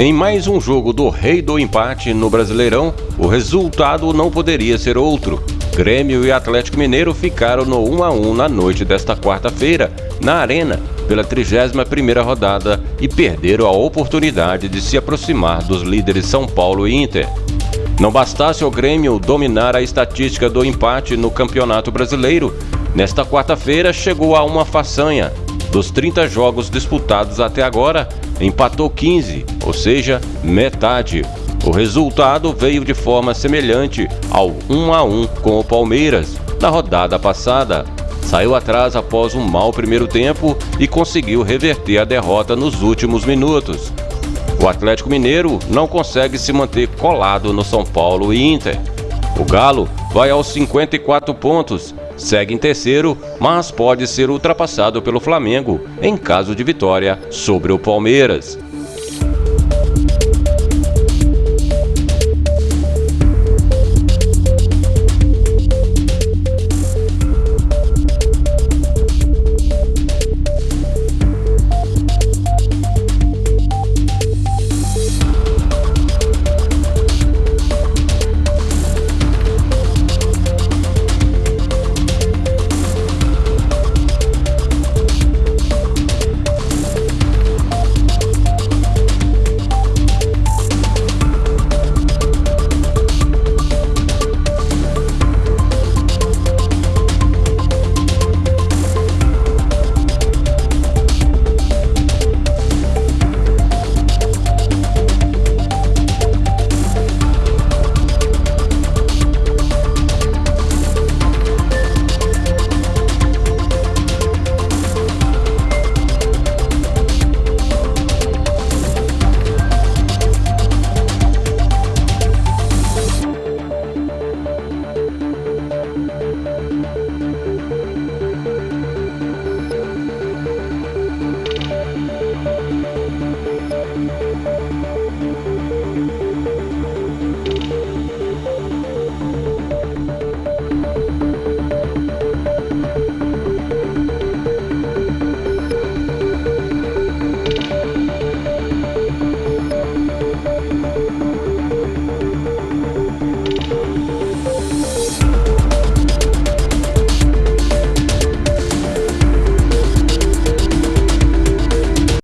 Em mais um jogo do Rei do Empate no Brasileirão, o resultado não poderia ser outro. Grêmio e Atlético Mineiro ficaram no 1 a 1 na noite desta quarta-feira, na Arena, pela 31ª rodada e perderam a oportunidade de se aproximar dos líderes São Paulo e Inter. Não bastasse o Grêmio dominar a estatística do empate no Campeonato Brasileiro, nesta quarta-feira chegou a uma façanha. Dos 30 jogos disputados até agora, empatou 15, ou seja, metade. O resultado veio de forma semelhante ao 1 a 1 com o Palmeiras na rodada passada. Saiu atrás após um mau primeiro tempo e conseguiu reverter a derrota nos últimos minutos. O Atlético Mineiro não consegue se manter colado no São Paulo e Inter. O Galo vai aos 54 pontos, segue em terceiro, mas pode ser ultrapassado pelo Flamengo em caso de vitória sobre o Palmeiras.